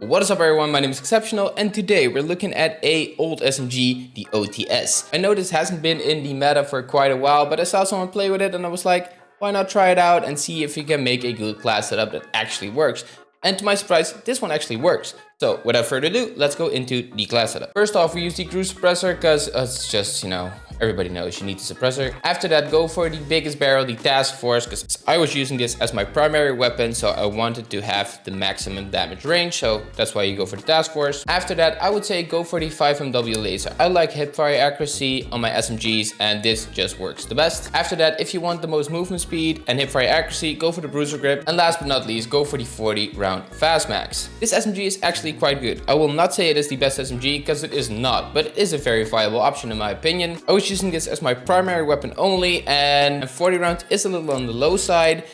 What is up everyone, my name is Exceptional and today we're looking at a old SMG, the OTS. I know this hasn't been in the meta for quite a while, but I saw someone play with it and I was like, why not try it out and see if you can make a good class setup that actually works. And to my surprise, this one actually works. So without further ado, let's go into the class setup. First off, we use the crew suppressor because uh, it's just, you know, Everybody knows you need the suppressor. After that, go for the biggest barrel, the task force, because I was using this as my primary weapon, so I wanted to have the maximum damage range, so that's why you go for the task force. After that, I would say go for the 5MW laser. I like hipfire accuracy on my SMGs, and this just works the best. After that, if you want the most movement speed and hipfire accuracy, go for the bruiser grip. And last but not least, go for the 40 round fast mag. This SMG is actually quite good. I will not say it is the best SMG, because it is not, but it is a very viable option in my opinion. I using this as my primary weapon only and 40 rounds is a little on the low side,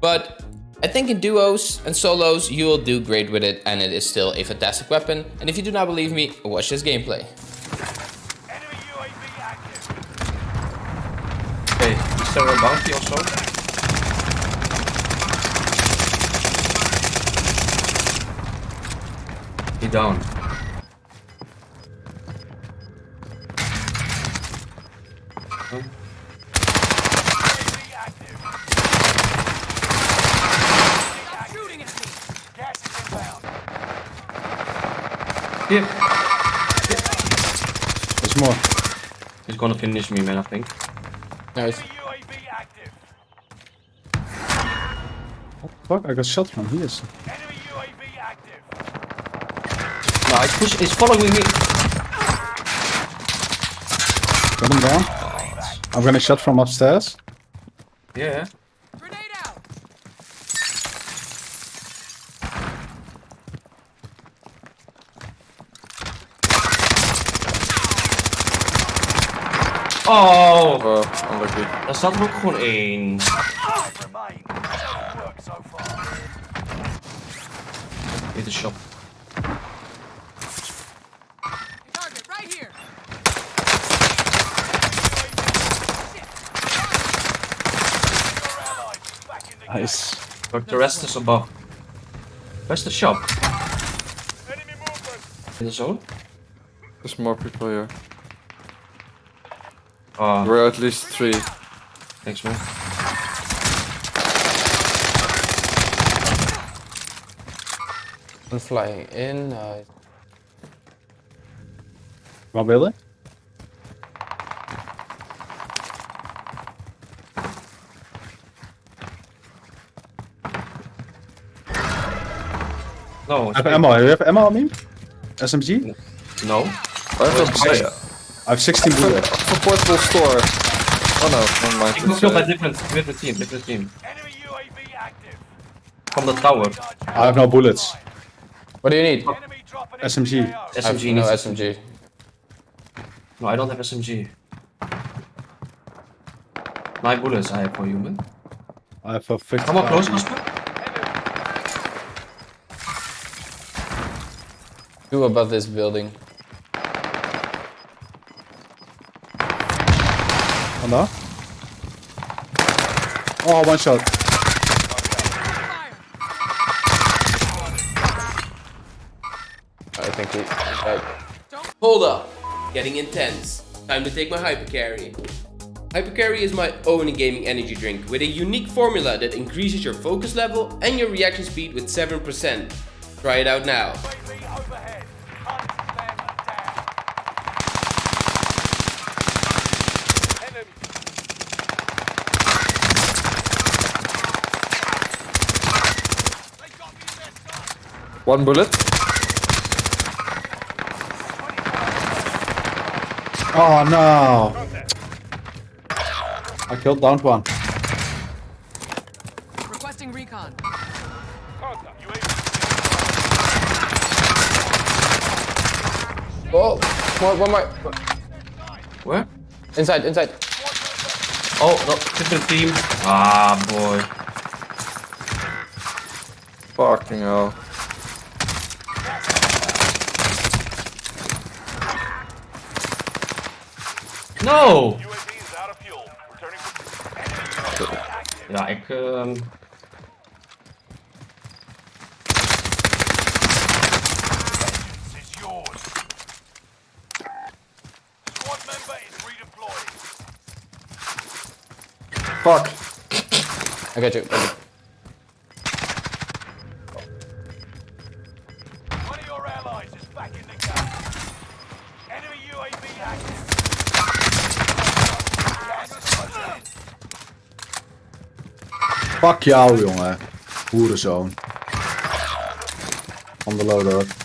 but I think in duos and solos you will do great with it and it is still a fantastic weapon. And if you do not believe me, watch this gameplay. Okay, is there a bounty also? He down. Here. There's more. He's gonna finish me, man, I think. Nice. What the fuck? I got shot from here. No, he's, push he's following me. Got him down. I'm gonna shot from upstairs. Yeah. Oh! Oh, unlucky. Daar staat er ook gewoon één. Dit is shop. Nice. Look, the rest is above. Where's the shop? In the zone? There's more people here. Oh, There were at least three. thanks man. I'm flying in. Uh, Wat willen? No, I have ammo. You have ammo on me? SMG? No. I have a Fire. I have 16 bullets. a portable store. Oh no, never mind. Ik moet It's, veel bij uh, different, different team, different team. From the tower. I have no bullets. what do you need? SMG. I have SMG no SMG. No, I don't have SMG. Nine bullets I have for you, man. I have a 50. Come on, close, Casper. Two above this building. Vandaar. Oh, one shot. I think we... Uh, Hold up! Getting intense. Time to take my Hypercarry. Hypercarry is my own gaming energy drink with a unique formula that increases your focus level and your reaction speed with 7%. Try it out now. one bullet. Oh no. I killed down one. One, one more. Where? Inside, inside. Oh, no, different team. Ah, boy. Fucking hell. No! Ja, ik... ehm Fuck. I got you. I got you. One of your allies is back in the game. Enemy UAV active. Gas is closing in. Fuck jou, jongen. Hoerenzoon. On the loader.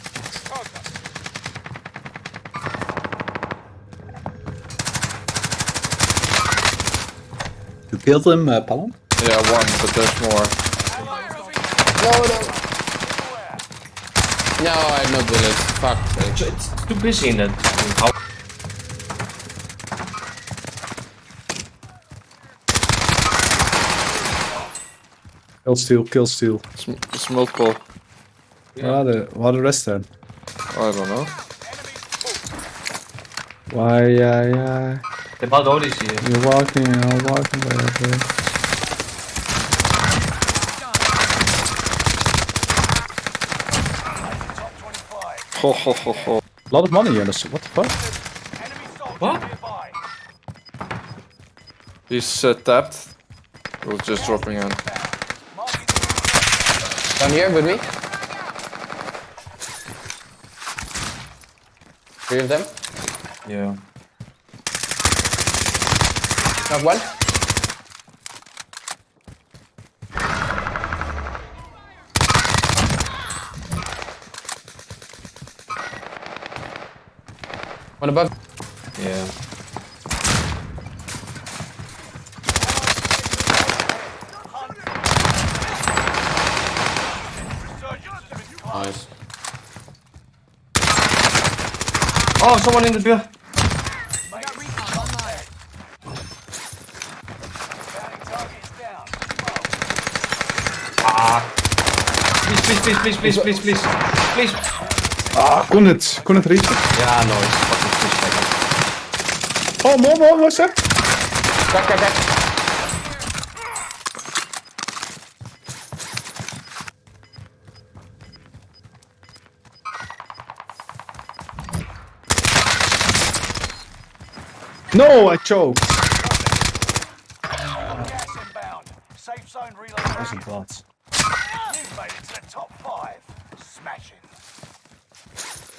You killed him, uh, Palom? Yeah, one, but there's more. No, no. No, I have no bullets. Fuck. sake. It's too busy in that. How? Kill steal, kill steal. It's, it's multiple. Waar de, waar de rest zijn? I don't know. Why, yeah, yeah. The bad door is here. You're walking, you're walking, baby. Top 25. Ho ho ho ho. A lot of money in this. What the fuck? What? He's uh, tapped. We're just dropping in. Marking Down here with me. Three of them. Yeah. Knock one. One above. Yeah. resurgence of its kind. Nice. Oh, someone in the beer. Ah. Please, please, please, please, please, please, please. Please. Ah, kon het, kon het reachen. Yeah, no, it's fucking fish Oh, more, more, more, sir. Back, back, back. No, I choked. Gas inbound. Safe zone. Wat? You've made it to the top five. Smashing.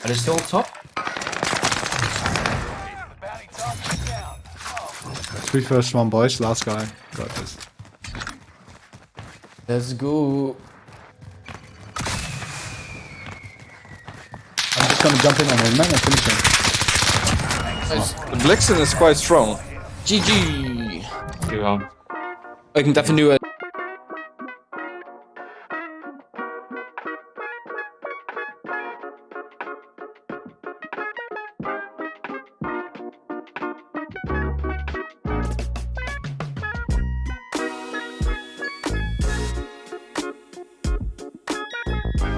Are they still on top? The bounty target is down. Oh, Three first one, boys. Last guy. Got this. Let's go. I'm just gonna jump in on him, man, and finish him. Nice. The Blixen is quite strong. GG. Yeah. Ik moet even een nieuwe